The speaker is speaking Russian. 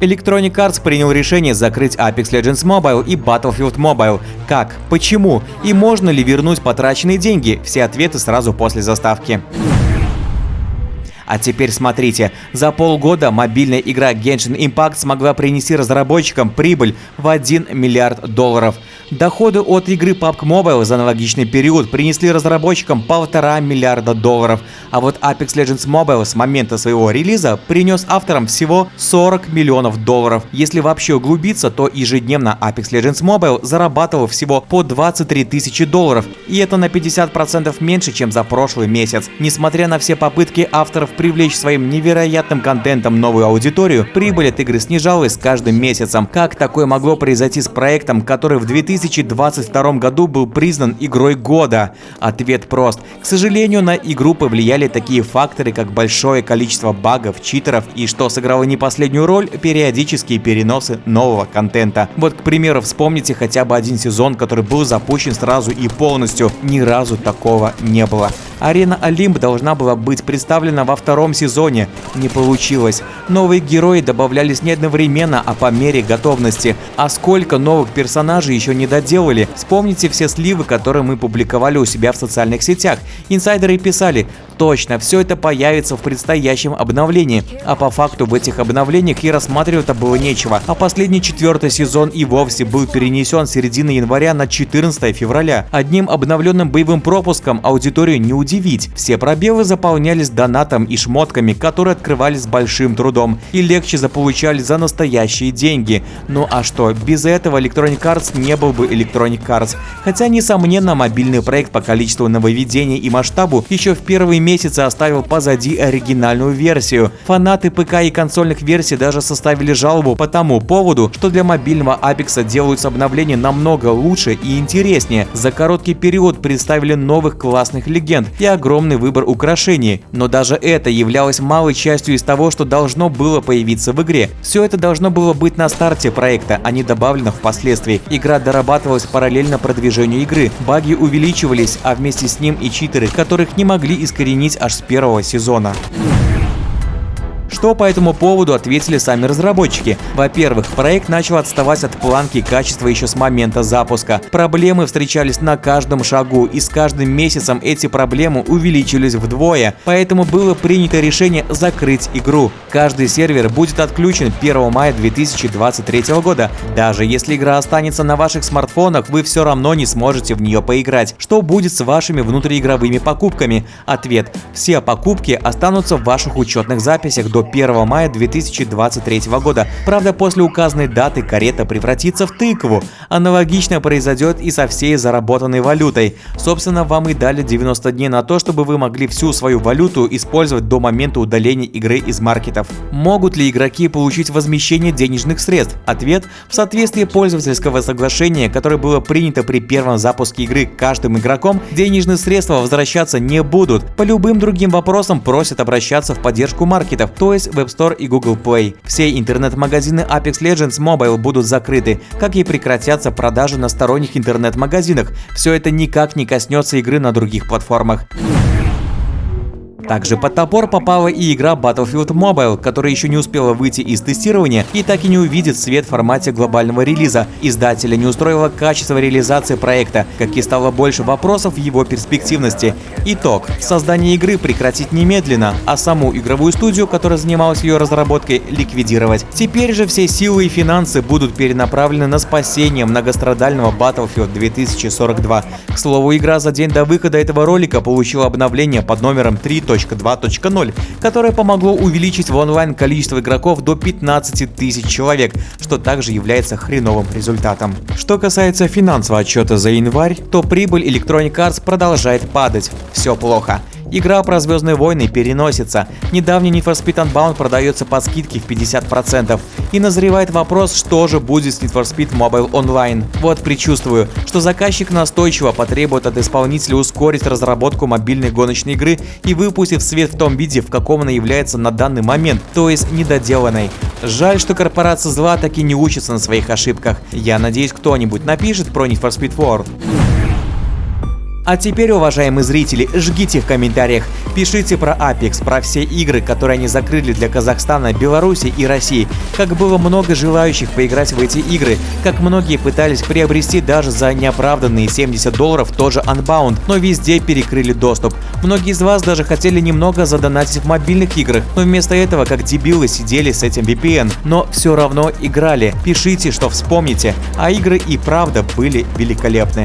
Electronic Arts принял решение закрыть Apex Legends Mobile и Battlefield Mobile. Как? Почему? И можно ли вернуть потраченные деньги? Все ответы сразу после заставки. А теперь смотрите, за полгода мобильная игра Genshin Impact смогла принести разработчикам прибыль в 1 миллиард долларов. Доходы от игры PUBG Mobile за аналогичный период принесли разработчикам полтора миллиарда долларов, а вот Apex Legends Mobile с момента своего релиза принес авторам всего 40 миллионов долларов. Если вообще углубиться, то ежедневно Apex Legends Mobile зарабатывал всего по 23 тысячи долларов, и это на 50% меньше, чем за прошлый месяц. Несмотря на все попытки авторов привлечь своим невероятным контентом новую аудиторию, прибыль от игры снижалась с каждым месяцем. Как такое могло произойти с проектом, который в 2000 2022 году был признан игрой года? Ответ прост. К сожалению, на игру повлияли такие факторы, как большое количество багов, читеров и, что сыграло не последнюю роль, периодические переносы нового контента. Вот, к примеру, вспомните хотя бы один сезон, который был запущен сразу и полностью. Ни разу такого не было. Арена Олимп должна была быть представлена во втором сезоне. Не получилось. Новые герои добавлялись не одновременно, а по мере готовности. А сколько новых персонажей еще не доделали? Вспомните все сливы, которые мы публиковали у себя в социальных сетях. Инсайдеры писали, точно, все это появится в предстоящем обновлении. А по факту в этих обновлениях и рассматривать-то было нечего. А последний четвертый сезон и вовсе был перенесен с середины января на 14 февраля. Одним обновленным боевым пропуском аудиторию не удивить. Все пробелы заполнялись донатом и шмотками, которые открывались большим трудом и легче заполучали за настоящие деньги. Ну а что, без этого Electronic Arts не был бы Electronic Arts. Хотя, несомненно, мобильный проект по количеству нововведений и масштабу еще в первые месяцы оставил позади оригинальную версию. Фанаты ПК и консольных версий даже составили жалобу по тому поводу, что для мобильного Apex делаются обновления намного лучше и интереснее. За короткий период представили новых классных легенд, и огромный выбор украшений. Но даже это являлось малой частью из того, что должно было появиться в игре. Все это должно было быть на старте проекта, а не добавлено впоследствии. Игра дорабатывалась параллельно продвижению игры, баги увеличивались, а вместе с ним и читеры, которых не могли искоренить аж с первого сезона. Что по этому поводу ответили сами разработчики? Во-первых, проект начал отставать от планки качества еще с момента запуска. Проблемы встречались на каждом шагу, и с каждым месяцем эти проблемы увеличились вдвое, поэтому было принято решение закрыть игру. Каждый сервер будет отключен 1 мая 2023 года. Даже если игра останется на ваших смартфонах, вы все равно не сможете в нее поиграть. Что будет с вашими внутриигровыми покупками? Ответ. Все покупки останутся в ваших учетных записях до 1 мая 2023 года. Правда, после указанной даты карета превратится в тыкву. Аналогично произойдет и со всей заработанной валютой. Собственно, вам и дали 90 дней на то, чтобы вы могли всю свою валюту использовать до момента удаления игры из маркетов. Могут ли игроки получить возмещение денежных средств? Ответ – в соответствии пользовательского соглашения, которое было принято при первом запуске игры каждым игроком, денежные средства возвращаться не будут. По любым другим вопросам просят обращаться в поддержку маркетов, то есть Web Store и Google Play. Все интернет-магазины Apex Legends Mobile будут закрыты, как и прекратятся продажи на сторонних интернет-магазинах. Все это никак не коснется игры на других платформах. Также под топор попала и игра Battlefield Mobile, которая еще не успела выйти из тестирования и так и не увидит свет в формате глобального релиза. Издателя не устроило качество реализации проекта, как и стало больше вопросов в его перспективности. Итог. Создание игры прекратить немедленно, а саму игровую студию, которая занималась ее разработкой, ликвидировать. Теперь же все силы и финансы будут перенаправлены на спасение многострадального Battlefield 2042. К слову, игра за день до выхода этого ролика получила обновление под номером 3. 2.0, которое помогло увеличить в онлайн количество игроков до 15 тысяч человек, что также является хреновым результатом. Что касается финансового отчета за январь, то прибыль Electronic Arts продолжает падать. Все плохо. Игра про Звездные войны переносится. Недавний Need for Speed Unbound продается по скидке в 50%. И назревает вопрос, что же будет с Need for Speed Mobile Online. Вот предчувствую, что заказчик настойчиво потребует от исполнителя ускорить разработку мобильной гоночной игры и выпустить свет в том виде, в каком она является на данный момент, то есть недоделанной. Жаль, что корпорация зла таки не учится на своих ошибках. Я надеюсь, кто-нибудь напишет про Need for Speed World. А теперь, уважаемые зрители, жгите в комментариях, пишите про Apex, про все игры, которые они закрыли для Казахстана, Беларуси и России, как было много желающих поиграть в эти игры, как многие пытались приобрести даже за неоправданные 70 долларов тоже Unbound, но везде перекрыли доступ. Многие из вас даже хотели немного задонатить в мобильных играх, но вместо этого как дебилы сидели с этим VPN, но все равно играли. Пишите, что вспомните, а игры и правда были великолепны.